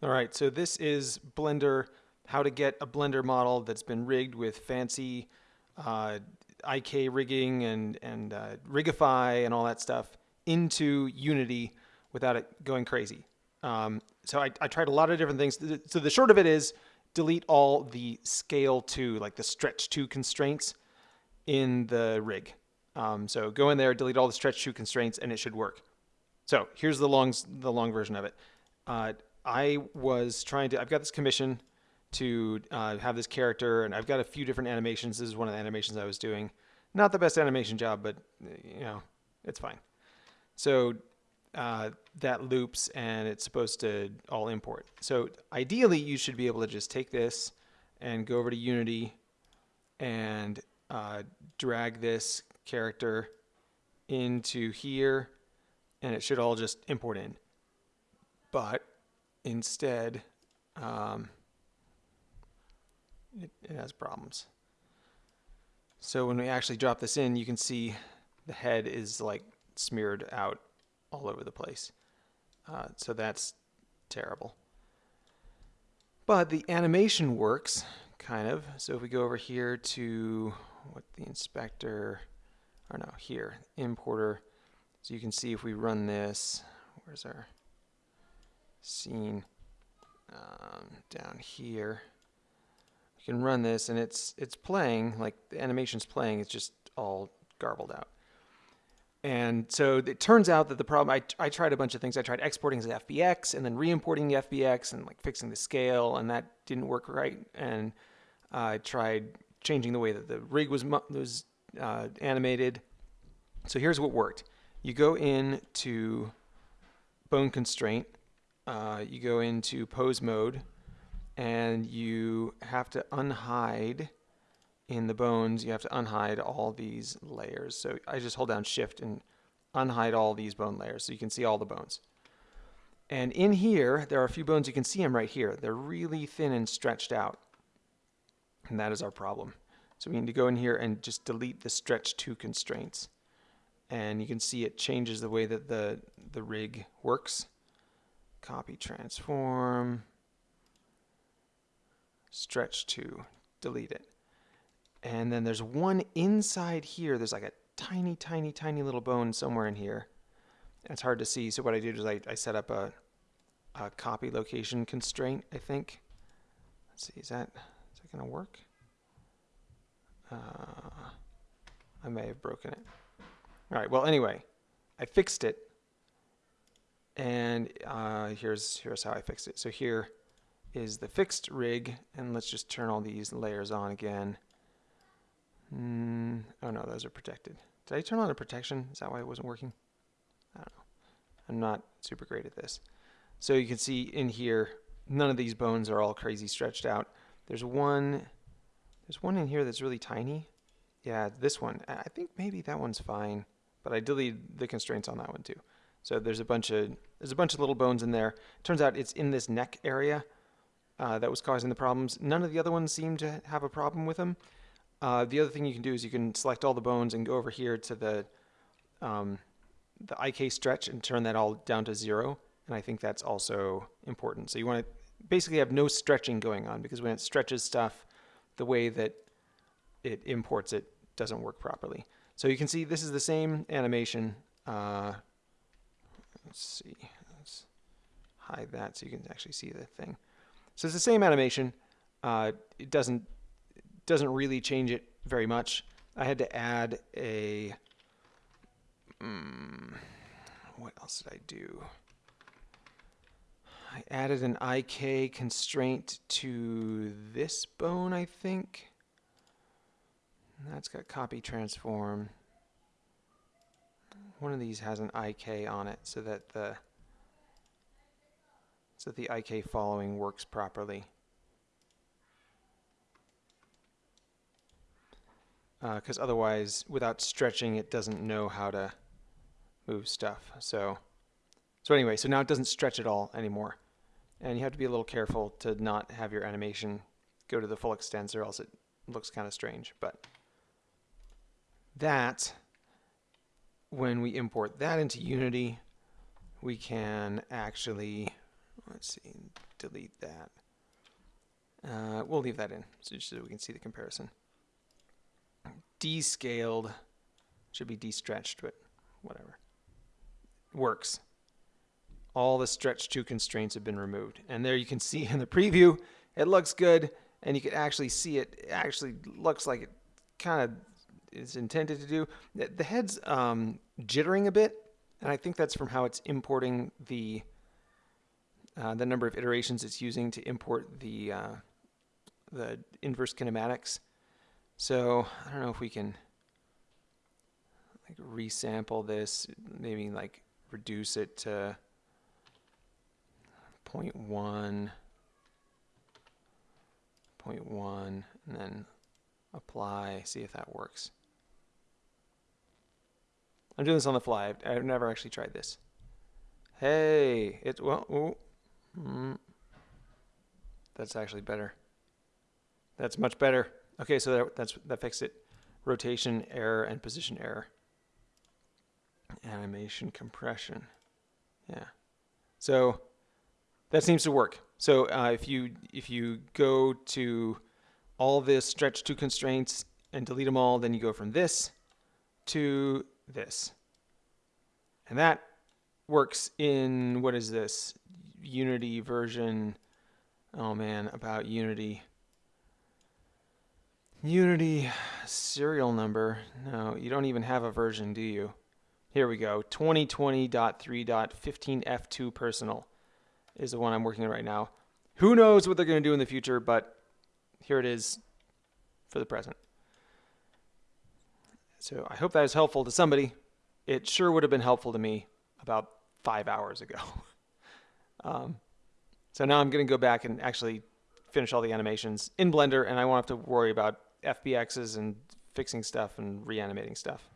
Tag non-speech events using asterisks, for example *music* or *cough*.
All right, so this is Blender, how to get a Blender model that's been rigged with fancy uh, IK rigging and, and uh, Rigify and all that stuff into Unity without it going crazy. Um, so I, I tried a lot of different things. So the short of it is delete all the scale to, like the stretch to constraints in the rig. Um, so go in there, delete all the stretch to constraints, and it should work. So here's the long, the long version of it. Uh, I was trying to, I've got this commission to uh, have this character, and I've got a few different animations. This is one of the animations I was doing. Not the best animation job, but you know, it's fine. So uh, that loops, and it's supposed to all import. So ideally, you should be able to just take this and go over to Unity and uh, drag this character into here, and it should all just import in. But instead, um, it, it has problems. So when we actually drop this in, you can see the head is like smeared out all over the place. Uh, so that's terrible. But the animation works, kind of. So if we go over here to what the inspector, or no, here, importer. So you can see if we run this, where's our scene um, down here. You can run this and it's it's playing, like the animation's playing, it's just all garbled out. And so it turns out that the problem, I, I tried a bunch of things. I tried exporting as FBX and then re-importing the FBX and like fixing the scale and that didn't work right. And I tried changing the way that the rig was, was uh, animated. So here's what worked. You go in to bone constraint uh, you go into pose mode and you have to unhide in the bones, you have to unhide all these layers. So I just hold down shift and unhide all these bone layers so you can see all the bones. And in here, there are a few bones, you can see them right here. They're really thin and stretched out. And that is our problem. So we need to go in here and just delete the stretch to constraints. And you can see it changes the way that the, the rig works copy transform, stretch to, delete it. And then there's one inside here, there's like a tiny, tiny, tiny little bone somewhere in here. And it's hard to see, so what I did is I, I set up a, a copy location constraint, I think. Let's see, is that, is that gonna work? Uh, I may have broken it. All right, well, anyway, I fixed it and uh, here's, here's how I fixed it. So here is the fixed rig, and let's just turn all these layers on again. Mm, oh no, those are protected. Did I turn on the protection? Is that why it wasn't working? I don't know. I'm not super great at this. So you can see in here, none of these bones are all crazy stretched out. There's one, there's one in here that's really tiny. Yeah, this one. I think maybe that one's fine, but I deleted the constraints on that one too. So there's a bunch of there's a bunch of little bones in there. Turns out it's in this neck area uh, that was causing the problems. None of the other ones seem to have a problem with them. Uh, the other thing you can do is you can select all the bones and go over here to the um, the IK stretch and turn that all down to zero. And I think that's also important. So you want to basically have no stretching going on because when it stretches stuff, the way that it imports it doesn't work properly. So you can see this is the same animation. Uh, Let's see. Let's hide that so you can actually see the thing. So it's the same animation. Uh, it doesn't doesn't really change it very much. I had to add a. Um, what else did I do? I added an IK constraint to this bone, I think. That's got copy transform one of these has an IK on it so that the so that the IK following works properly. Because uh, otherwise, without stretching, it doesn't know how to move stuff. So, so anyway, so now it doesn't stretch at all anymore. And you have to be a little careful to not have your animation go to the full extent or else it looks kind of strange. But that when we import that into Unity, we can actually Let's see, delete that. Uh, we'll leave that in so just so we can see the comparison. Descaled should be de-stretched, but whatever. Works. All the stretch to constraints have been removed. And there you can see in the preview, it looks good, and you can actually see it, it actually looks like it kind of is intended to do. The, head's um, jittering a bit, and I think that's from how it's importing the uh, the number of iterations it's using to import the uh, the inverse kinematics. So I don't know if we can like resample this, maybe like reduce it to 0.1, 0.1, and then apply, see if that works. I'm doing this on the fly. I've, I've never actually tried this. Hey, it's well. Ooh, mm, that's actually better. That's much better. Okay, so that, that's that fixed it. Rotation error and position error. Animation compression. Yeah. So that seems to work. So uh, if you if you go to all this stretch to constraints and delete them all, then you go from this to this. And that works in, what is this? Unity version, oh man, about Unity. Unity serial number. No, you don't even have a version, do you? Here we go. 2020.3.15F2 personal is the one I'm working on right now. Who knows what they're going to do in the future, but here it is for the present. So I hope that is helpful to somebody. It sure would have been helpful to me about five hours ago. *laughs* um, so now I'm going to go back and actually finish all the animations in Blender, and I won't have to worry about FBXs and fixing stuff and reanimating stuff.